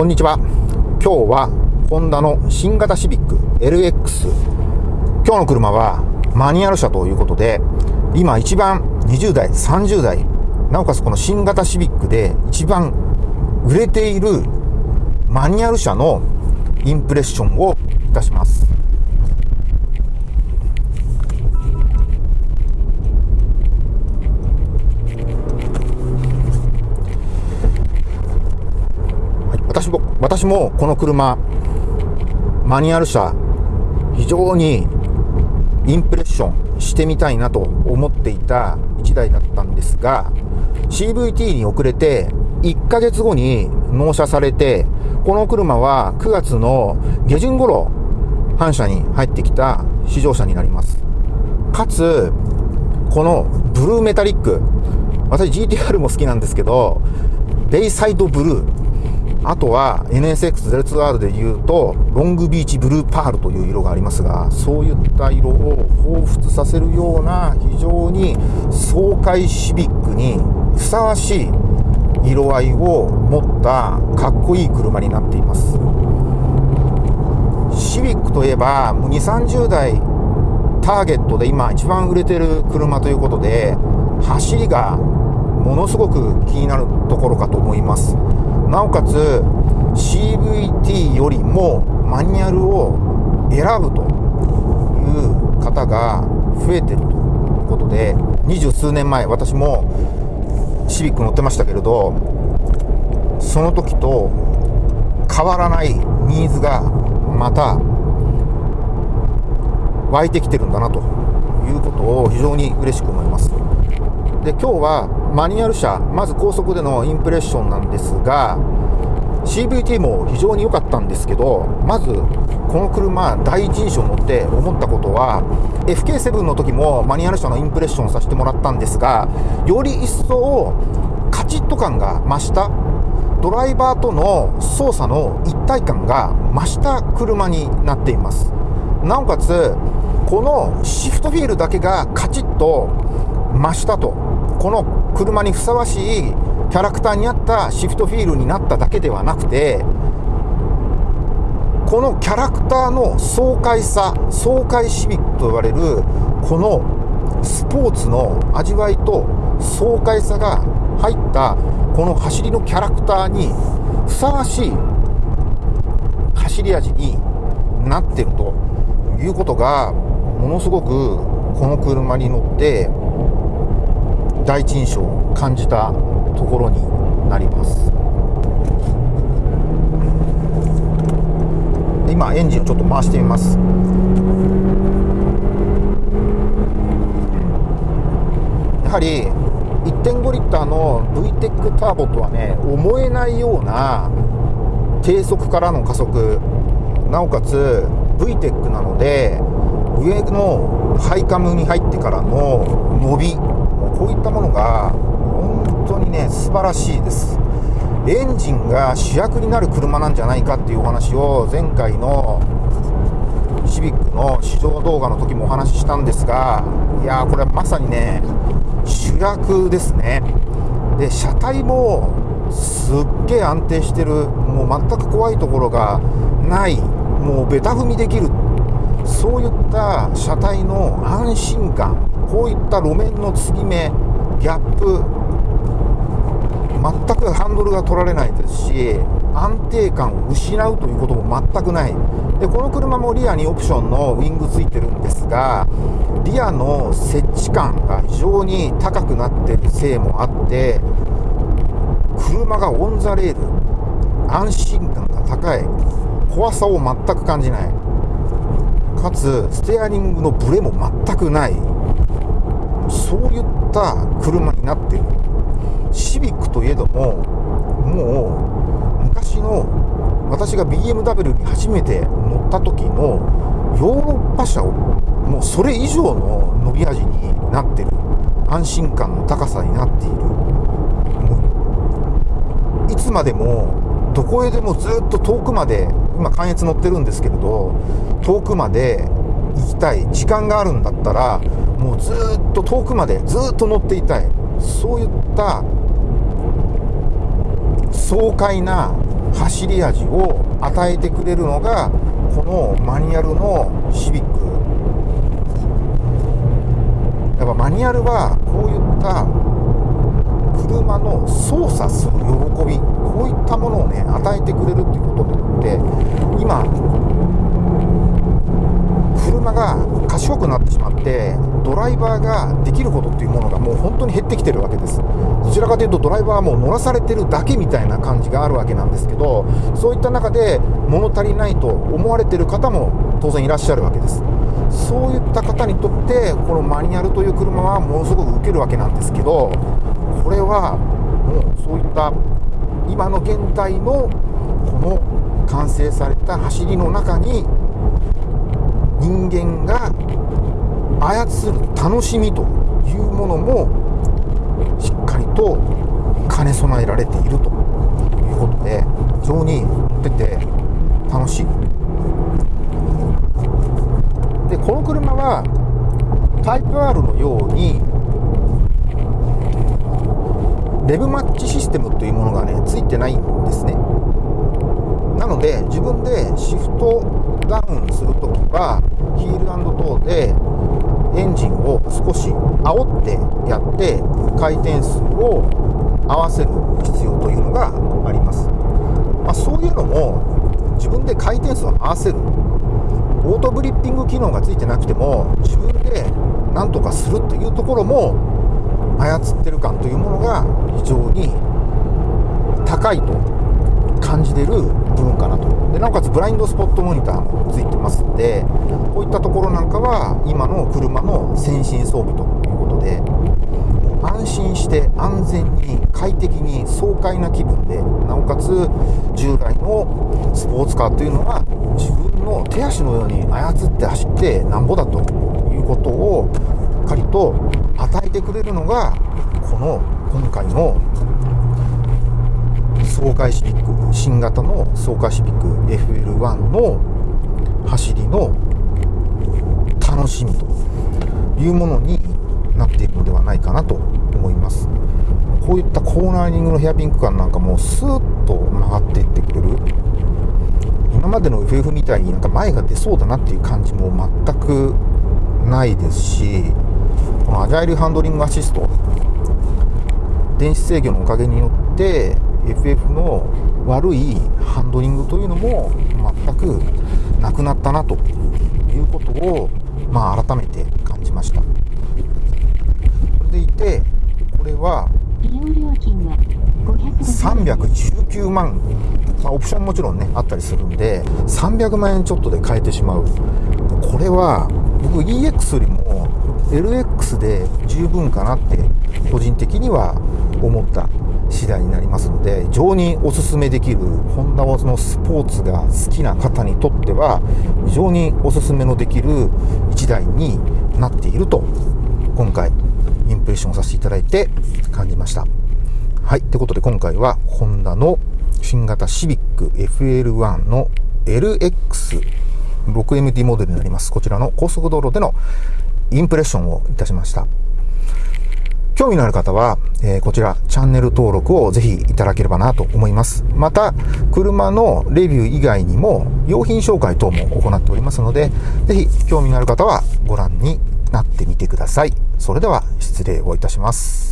こんにちは。今日は、ホンダの新型シビック LX。今日の車はマニュアル車ということで、今一番20代、30代、なおかつこの新型シビックで一番売れているマニュアル車のインプレッションをいたします。私も、この車、マニュアル車、非常にインプレッションしてみたいなと思っていた1台だったんですが、CVT に遅れて1ヶ月後に納車されて、この車は9月の下旬頃、反社に入ってきた試乗車になります。かつ、このブルーメタリック、私 GTR も好きなんですけど、ベイサイドブルー、あとは NSX02R で言うと、ロングビーチブルーパールという色がありますが、そういった色を彷彿させるような非常に爽快シビックにふさわしい色合いを持ったかっこいい車になっています。シビックといえば、もう2、30代ターゲットで今一番売れてる車ということで、走りがものすごく気になるところかと思います。なおかつ CVT よりもマニュアルを選ぶという方が増えてるということで二十数年前私もシビック乗ってましたけれどその時と変わらないニーズがまた湧いてきてるんだなということを非常に嬉しく思います。で今日はマニュアル車まず高速でのインプレッションなんですが CVT も非常に良かったんですけどまずこの車第一印象乗って思ったことは FK7 の時もマニュアル車のインプレッションさせてもらったんですがより一層カチッと感が増したドライバーとの操作の一体感が増した車になっています。なおかつこのシフトフィールだけがカチッと増したと。この車にふさわしいキャラクターに合ったシフトフィールになっただけではなくてこのキャラクターの爽快さ爽快シビックと言われるこのスポーツの味わいと爽快さが入ったこの走りのキャラクターにふさわしい走り味になってるということがものすごくこの車に乗って第一印象を感じたところになります。今エンジンをちょっと回してみます。やはり1.5リッターの VTEC ターボとはね思えないような低速からの加速。なおかつ VTEC なので上のハイカムに入ってからの伸び。こういったものが本当にね素晴らしいです。エンジンが主役になる車なんじゃないかっていうお話を前回のシビックの試乗動画の時もお話ししたんですがいやーこれはまさにね主役ですね。で車体もすっげえ安定してる。もう全く怖いところがない。もうベタ踏みできる。そういった車体の安心感。こういった路面の継ぎ目ギャップ全くハンドルが取られないですし安定感を失うということも全くない。でこの車もリアにオプションのウィングついてるんですがリアの設置感が非常に高くなってるせいもあって車がオン・ザ・レール安心感が高い。怖さを全く感じない。かつステアリングのブレも全くない。そういった車になってる。シビックといえどももう昔の私が BMW に初めて乗った時のヨーロッパ車をもうそれ以上の伸び味になってる。安心感の高さになっている。いつまでもどこへでもずっと遠くまで今関越乗ってるんですけれど遠くまで行きたい時間があるんだったらもうずっと遠くまでずっと乗っていたい。そういった爽快な走り味を与えてくれるのがこのマニュアルのシビック。やっぱマニュアルはこういった車の操作する喜びこういったものをね与えてくれるっていうことによって今が賢くなってしまってドライバーができることっていうものがもう本当に減ってきてるわけです。どちらかというとドライバーはもう乗らされてるだけみたいな感じがあるわけなんですけどそういった中で物足りないと思われてる方も当然いらっしゃるわけです。そういった方にとってこのマニュアルという車はものすごく受けるわけなんですけどこれはもうそういった今の現代のこの完成された走りの中に人間が操る楽しみというものもしっかりと兼ね備えられているということで非常に乗ってて楽しい。でこの車はタイプ R のようにレブマッチシステムというものがねついてないんですね。なので自分でシフトダウンするときはヒールトーでエンジンを少し煽ってやって回転数を合わせる必要というのがあります、まあ、そういうのも自分で回転数を合わせるオートグリッピング機能がついてなくても自分で何とかするというところも操ってる感というものが非常に高いと感じてる部分かなと。でなおかつブラインドスポットモニターもついてますんでこういったところなんかは今の車の先進装備ということで安心して安全に快適に爽快な気分でなおかつ従来のスポーツカーというのは自分の手足のように操って走ってなんぼだということをしっかりと与えてくれるのがこの今回の爽快シビック新型の爽快シビック FL1 の走りの楽しみというものになっているのではないかなと思います。こういったコーナーリングのヘアピンク感なんかもスーッと曲がっていってくれる。今までの FF みたいになんか前が出そうだなっていう感じも全くないですしこのアジャイルハンドリングアシスト電子制御のおかげによって FF の悪いハンドリングというのも全くなくなったなということを、まあ、改めて感じました。それでいてこれは319万、まあ、オプションもちろんねあったりするんで300万円ちょっとで買えてしまう。これは僕 EX よりも LX で十分かなって個人的には思った次第になりますので非常におすすめできるホンダはそのスポーツが好きな方にとっては非常におすすめのできる1台になっていると今回インプレッションさせていただいて感じました。はいということで今回はホンダの新型シビック FL1 の LX 6MT モデルになります。こちらの高速道路でのインプレッションをいたしました。興味のある方は、えー、こちらチャンネル登録をぜひいただければなと思います。また、車のレビュー以外にも用品紹介等も行っておりますので、ぜひ興味のある方はご覧になってみてください。それでは失礼をいたします。